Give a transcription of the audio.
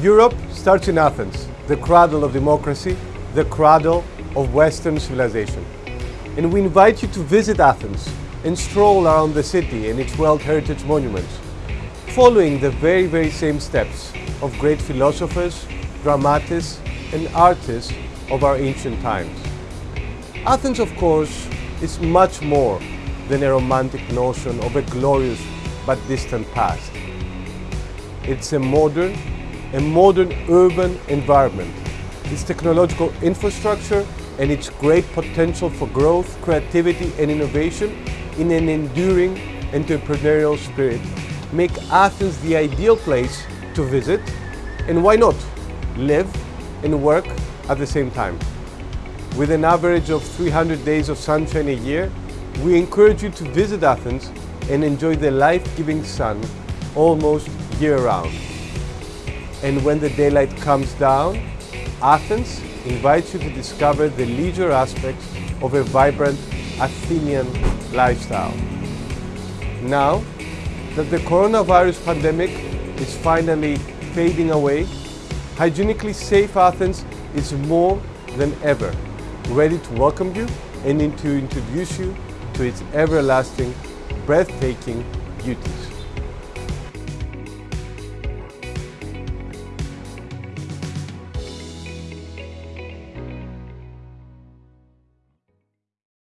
Europe starts in Athens, the cradle of democracy, the cradle of Western civilization. And we invite you to visit Athens and stroll around the city and its World Heritage monuments, following the very, very same steps of great philosophers, dramatists, and artists of our ancient times. Athens, of course, is much more than a romantic notion of a glorious but distant past. It's a modern, a modern urban environment. Its technological infrastructure and its great potential for growth, creativity and innovation in an enduring entrepreneurial spirit make Athens the ideal place to visit and why not live and work at the same time. With an average of 300 days of sunshine a year, we encourage you to visit Athens and enjoy the life-giving sun almost year-round. And when the daylight comes down, Athens invites you to discover the leisure aspects of a vibrant Athenian lifestyle. Now that the coronavirus pandemic is finally fading away, hygienically safe Athens is more than ever ready to welcome you and to introduce you to its everlasting, breathtaking beauties.